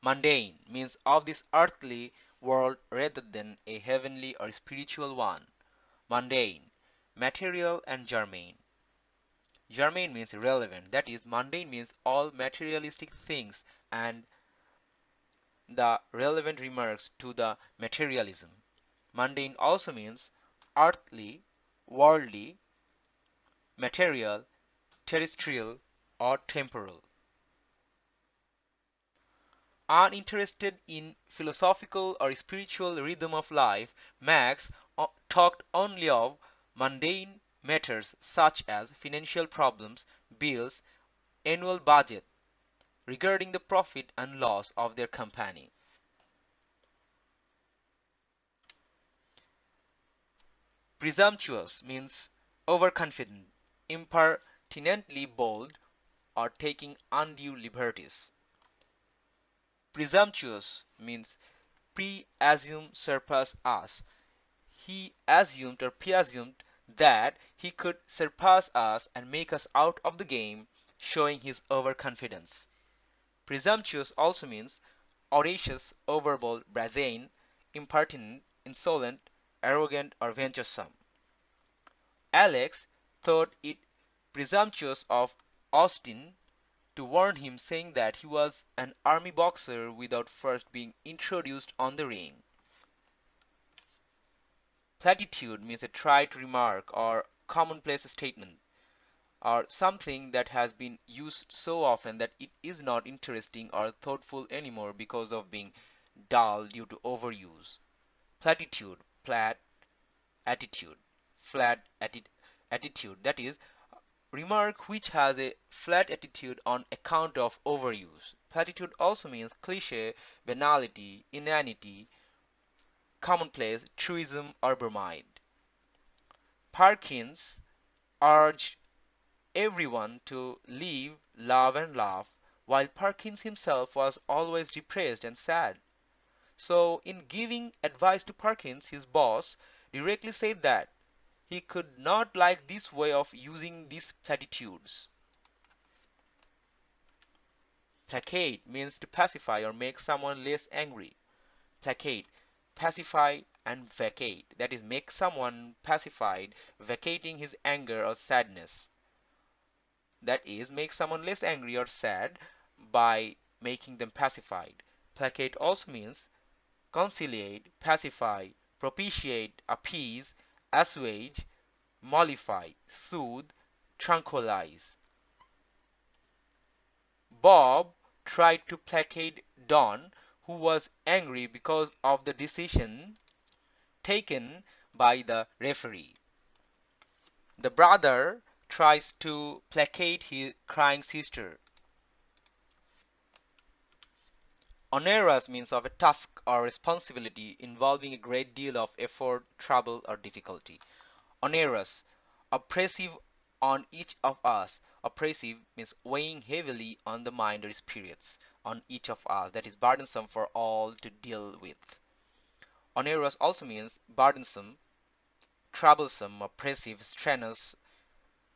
Mundane means of this earthly world rather than a heavenly or spiritual one. Mundane, material and germane. Germane means relevant, that is, mundane means all materialistic things and the relevant remarks to the materialism. Mundane also means earthly, worldly, material, terrestrial, or temporal. Uninterested in philosophical or spiritual rhythm of life, Marx uh, talked only of mundane matters such as financial problems, bills, annual budget, regarding the profit and loss of their company. Presumptuous means overconfident, impertinently bold, or taking undue liberties. Presumptuous means pre-assume surpass us. He assumed or presumed that he could surpass us and make us out of the game, showing his overconfidence. Presumptuous also means audacious, overbold, brazen, impertinent, insolent, arrogant, or venturesome. Alex thought it presumptuous of Austin to warn him saying that he was an army boxer without first being introduced on the ring. Platitude means a trite remark or commonplace statement or something that has been used so often that it is not interesting or thoughtful anymore because of being dull due to overuse. Platitude, plat, attitude, flat atti attitude, that is, remark which has a flat attitude on account of overuse. Platitude also means cliche, banality, inanity, commonplace, truism, or bromide. Parkins urged everyone to live, love, and laugh, while Parkins himself was always depressed and sad. So, in giving advice to Parkins, his boss directly said that he could not like this way of using these platitudes. Placate means to pacify or make someone less angry. Placate, pacify, and vacate. That is, make someone pacified, vacating his anger or sadness that is make someone less angry or sad by making them pacified. Placate also means conciliate, pacify, propitiate, appease, assuage, mollify, soothe, tranquilize. Bob tried to placate Don, who was angry because of the decision taken by the referee. The brother tries to placate his crying sister. Onerous means of a task or responsibility involving a great deal of effort, trouble, or difficulty. Onerous, oppressive on each of us. Oppressive means weighing heavily on the mind or spirits on each of us, that is burdensome for all to deal with. Onerous also means burdensome, troublesome, oppressive, strenuous,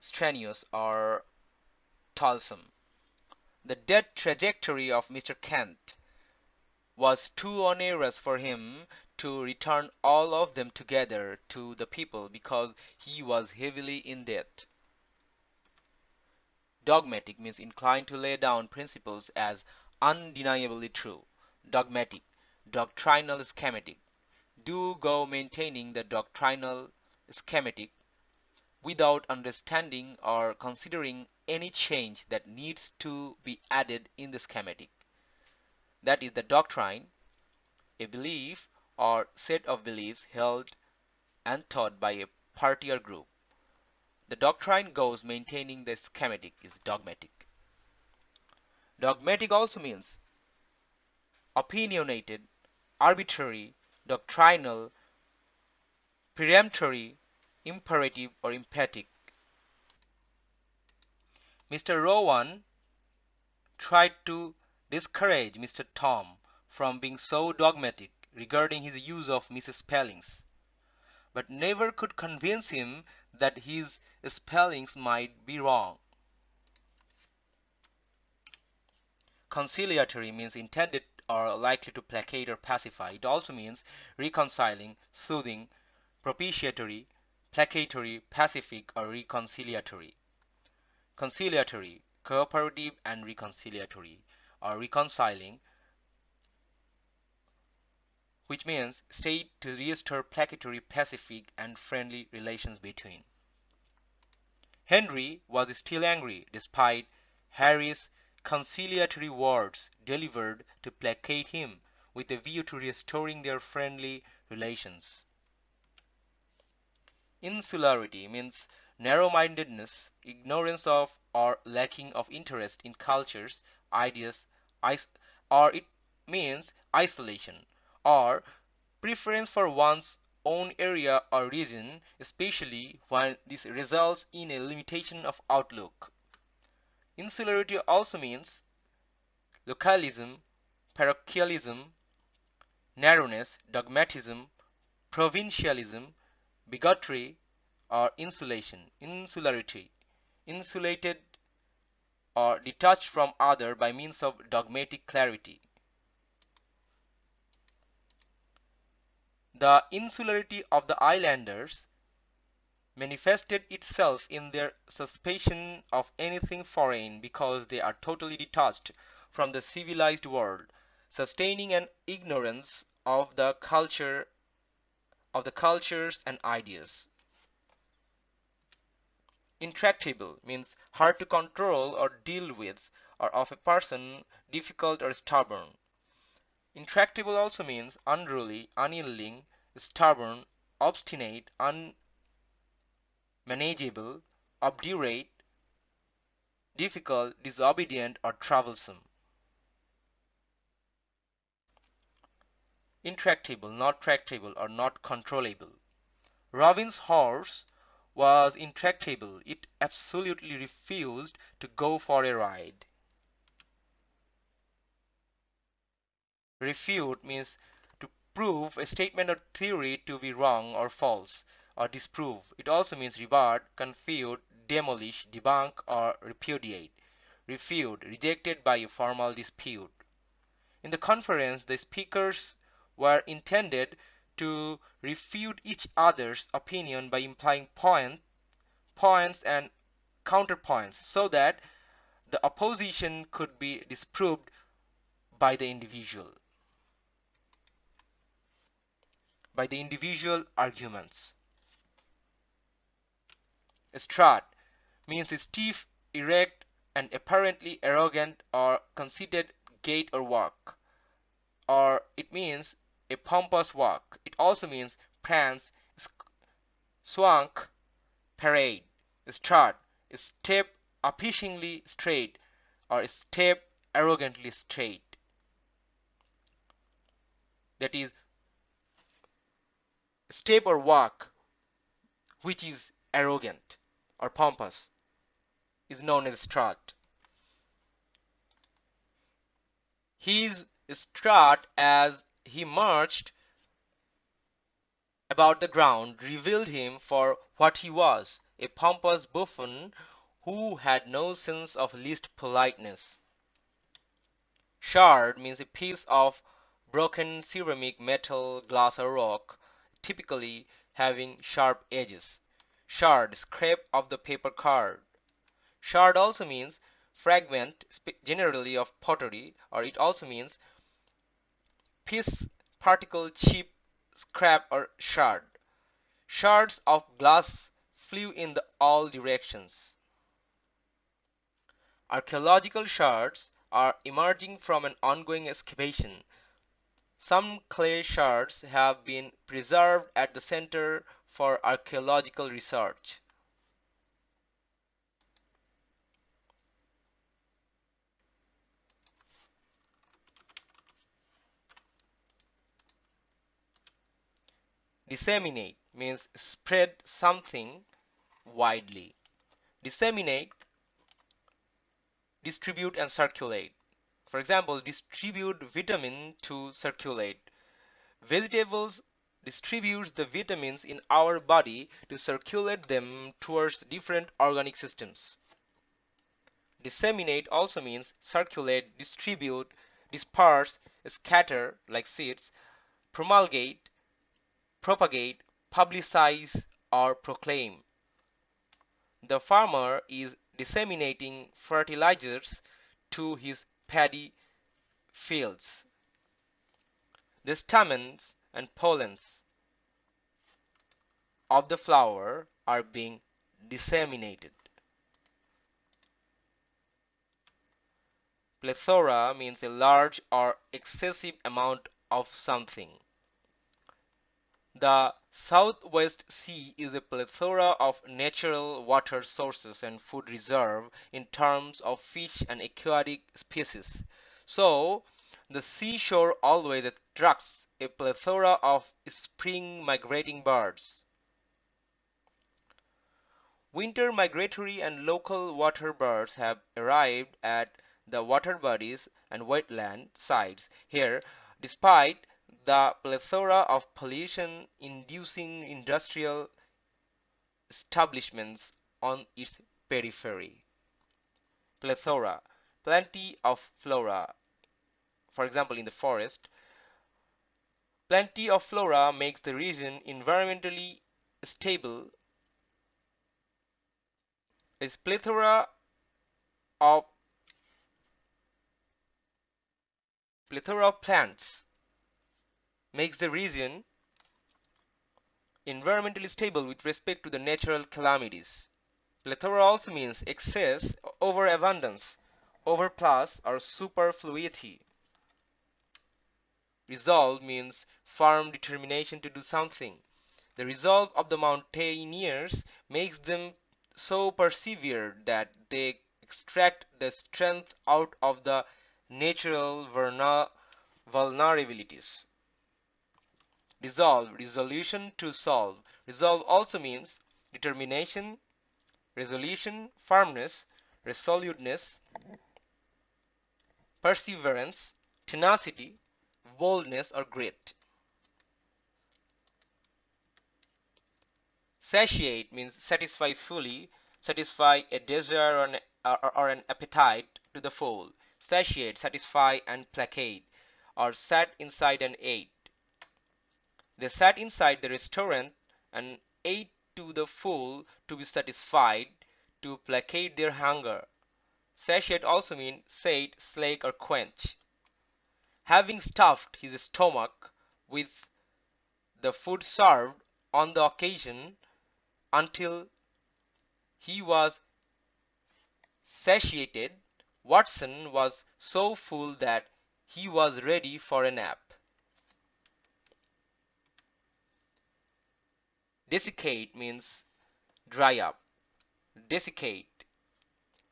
strenuous or toilsome. The death trajectory of Mr. Kent was too onerous for him to return all of them together to the people because he was heavily in debt. Dogmatic means inclined to lay down principles as undeniably true. Dogmatic, doctrinal schematic. Do go maintaining the doctrinal schematic without understanding or considering any change that needs to be added in the schematic. That is the doctrine, a belief or set of beliefs held and taught by a party or group. The doctrine goes maintaining the schematic is dogmatic. Dogmatic also means opinionated, arbitrary, doctrinal, peremptory, imperative or emphatic. Mr. Rowan tried to discourage Mr. Tom from being so dogmatic regarding his use of misspellings, but never could convince him that his spellings might be wrong. conciliatory means intended or likely to placate or pacify. It also means reconciling, soothing, propitiatory, placatory, pacific, or reconciliatory. Conciliatory, cooperative and reconciliatory, or reconciling, which means state to restore placatory, pacific, and friendly relations between. Henry was still angry despite Harry's conciliatory words delivered to placate him with a view to restoring their friendly relations. Insularity means narrow-mindedness, ignorance of or lacking of interest in cultures, ideas, or it means isolation or preference for one's own area or region, especially when this results in a limitation of outlook. Insularity also means localism, parochialism, narrowness, dogmatism, provincialism, bigotry, or insulation. Insularity, insulated or detached from other by means of dogmatic clarity. The insularity of the islanders manifested itself in their suspicion of anything foreign because they are totally detached from the civilized world, sustaining an ignorance of the culture of the cultures and ideas. Intractable means hard to control or deal with or of a person difficult or stubborn. Intractable also means unruly, unyielding, stubborn, obstinate, unmanageable, obdurate, difficult, disobedient, or troublesome. Intractable, not tractable, or not controllable. Robin's horse was intractable. It absolutely refused to go for a ride. Refute means to prove a statement or theory to be wrong or false, or disprove. It also means rebut, confute, demolish, debunk, or repudiate. Refute, rejected by a formal dispute. In the conference, the speakers were intended to refute each other's opinion by implying point, points and counterpoints so that the opposition could be disproved by the individual. by the individual arguments. Strut means stiff, erect, and apparently arrogant or conceited gait or walk. Or it means a pompous walk. It also means prance, swank, parade. Strut, step appishingly straight or step arrogantly straight. That is step or walk which is arrogant or pompous is known as strut. His strut as he marched about the ground revealed him for what he was, a pompous buffoon who had no sense of least politeness. Shard means a piece of broken ceramic, metal, glass or rock typically having sharp edges. Shard, scrap of the paper card. Shard also means fragment, generally of pottery, or it also means piece, particle, chip, scrap, or shard. Shards of glass flew in all directions. Archaeological shards are emerging from an ongoing excavation some clay shards have been preserved at the Center for Archaeological Research. Disseminate means spread something widely. Disseminate, distribute and circulate. For example, distribute vitamin to circulate. Vegetables distributes the vitamins in our body to circulate them towards different organic systems. Disseminate also means circulate, distribute, disperse, scatter like seeds, promulgate, propagate, publicize, or proclaim. The farmer is disseminating fertilizers to his paddy fields. The stamens and pollens of the flower are being disseminated. Plethora means a large or excessive amount of something. The Southwest Sea is a plethora of natural water sources and food reserve in terms of fish and aquatic species. So, the seashore always attracts a plethora of spring migrating birds. Winter migratory and local water birds have arrived at the water bodies and wetland sites here despite the plethora of pollution inducing industrial establishments on its periphery. Plethora, plenty of flora. For example, in the forest, plenty of flora makes the region environmentally stable. Is plethora of plethora of plants makes the region environmentally stable with respect to the natural calamities. Plethora also means excess, overabundance, overplus, or superfluity. Resolve means firm determination to do something. The resolve of the mountaineers makes them so persevered that they extract the strength out of the natural vulnerabilities. Resolve, resolution to solve. Resolve also means determination, resolution, firmness, resoluteness, perseverance, tenacity, boldness, or grit. Satiate means satisfy fully, satisfy a desire or an, or, or an appetite to the full satiate, satisfy, and placate, or sat inside and ate. They sat inside the restaurant and ate to the full to be satisfied, to placate their hunger. Satiate also means sate, slake, or quench. Having stuffed his stomach with the food served on the occasion until he was satiated, Watson was so full that he was ready for a nap. Desiccate means dry up. Desiccate.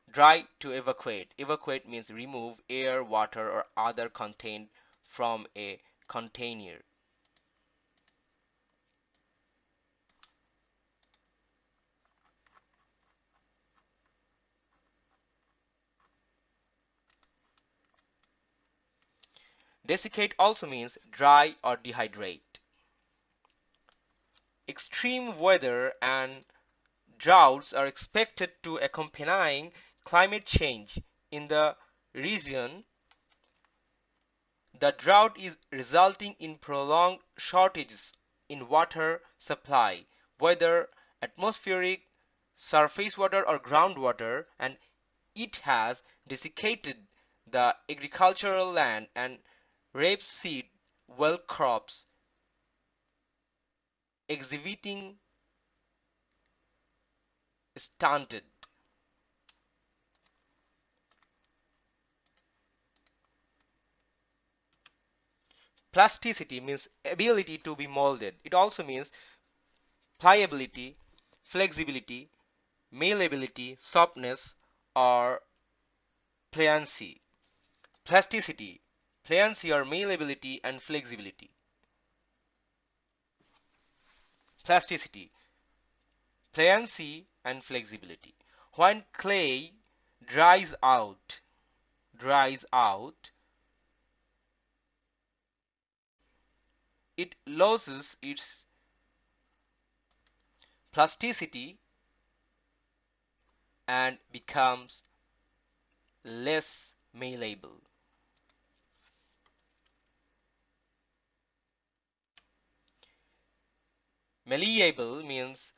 Dry to evacuate. Evacuate means remove air, water or other content from a container. Desiccate also means dry or dehydrate. Extreme weather and droughts are expected to accompany climate change in the region. The drought is resulting in prolonged shortages in water supply, whether atmospheric, surface water or groundwater, and it has desiccated the agricultural land and rapeseed well crops exhibiting stunted Plasticity means ability to be molded. It also means pliability, flexibility, malleability, softness, or pliancy. Plasticity Pliancy or malleability and flexibility. Plasticity, pliancy and flexibility. When clay dries out, dries out, it loses its plasticity and becomes less malleable. Malleable means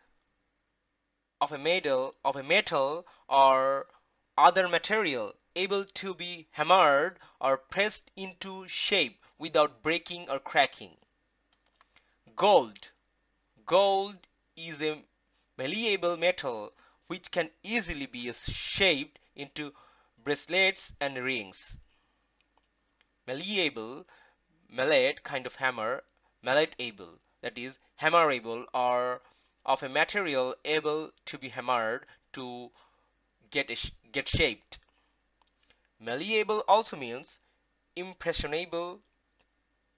of a metal of a metal or other material able to be hammered or pressed into shape without breaking or cracking. Gold. Gold is a malleable metal which can easily be shaped into bracelets and rings. Malleable, mallet kind of hammer, malletable that is hammerable or of a material able to be hammered to get get shaped. Malleable also means impressionable,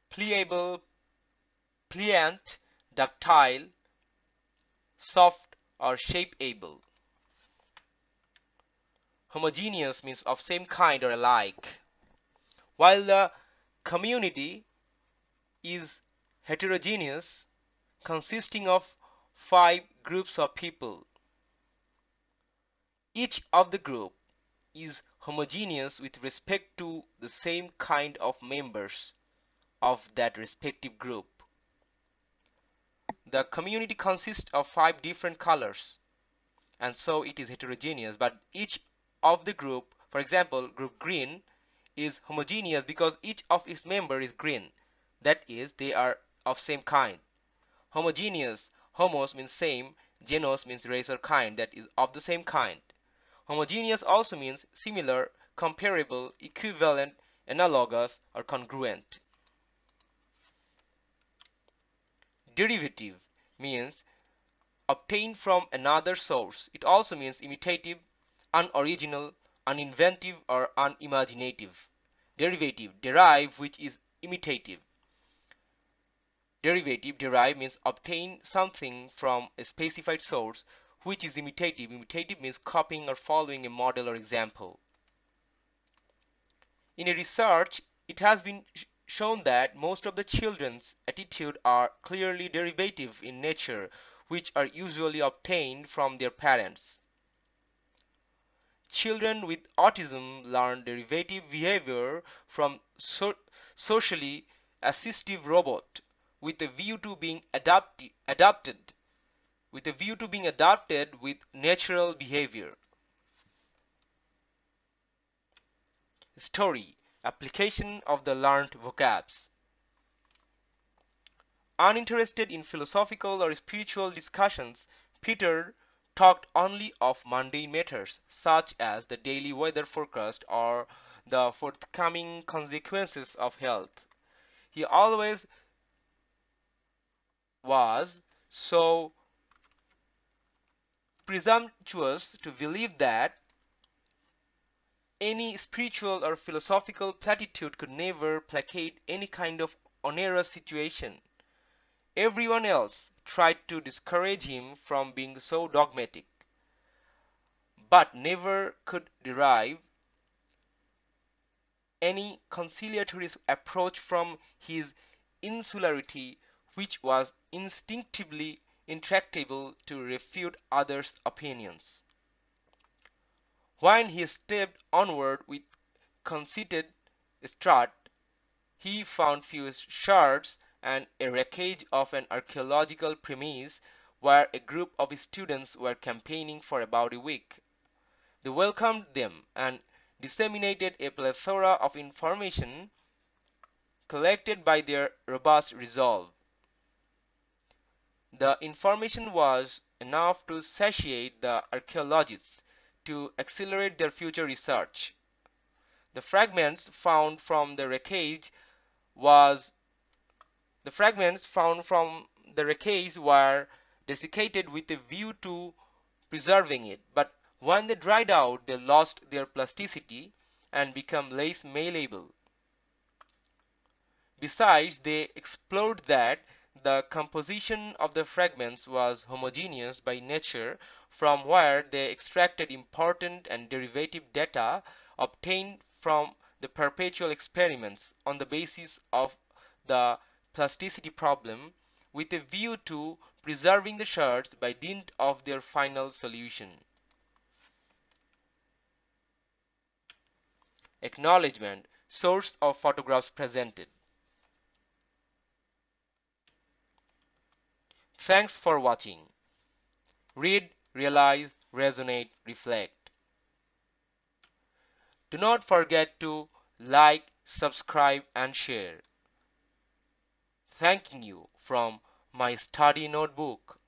pliable, pliant, ductile, soft or shapeable. Homogeneous means of same kind or alike. While the community is heterogeneous, consisting of five groups of people. Each of the group is homogeneous with respect to the same kind of members of that respective group. The community consists of five different colors and so it is heterogeneous but each of the group for example group green is homogeneous because each of its member is green that is they are of same kind. Homogeneous homos means same genus means race or kind that is of the same kind. Homogeneous also means similar comparable equivalent analogous or congruent. Derivative means obtained from another source. It also means imitative unoriginal uninventive or unimaginative. Derivative derive which is imitative Derivative derive means obtain something from a specified source which is imitative. Imitative means copying or following a model or example. In a research, it has been shown that most of the children's attitude are clearly derivative in nature, which are usually obtained from their parents. Children with autism learn derivative behavior from so socially assistive robot with a view to being adapted, adapted with a view to being adapted with natural behavior. Story Application of the learned vocabs Uninterested in philosophical or spiritual discussions, Peter talked only of mundane matters such as the daily weather forecast or the forthcoming consequences of health. He always was so presumptuous to believe that any spiritual or philosophical platitude could never placate any kind of onerous situation. Everyone else tried to discourage him from being so dogmatic, but never could derive any conciliatory approach from his insularity which was instinctively intractable to refute others' opinions. When he stepped onward with conceited strut, he found few shards and a wreckage of an archaeological premise where a group of students were campaigning for about a week. They welcomed them and disseminated a plethora of information collected by their robust resolve. The information was enough to satiate the archaeologists to accelerate their future research. The fragments found from the wreckage was the fragments found from the wreckage were desiccated with a view to preserving it, but when they dried out they lost their plasticity and became less malleable. Besides, they explored that the composition of the fragments was homogeneous by nature from where they extracted important and derivative data obtained from the perpetual experiments on the basis of the plasticity problem with a view to preserving the shards by dint of their final solution. Acknowledgement Source of photographs presented. Thanks for watching. Read, realize, resonate, reflect. Do not forget to like, subscribe and share. Thanking you from my study notebook.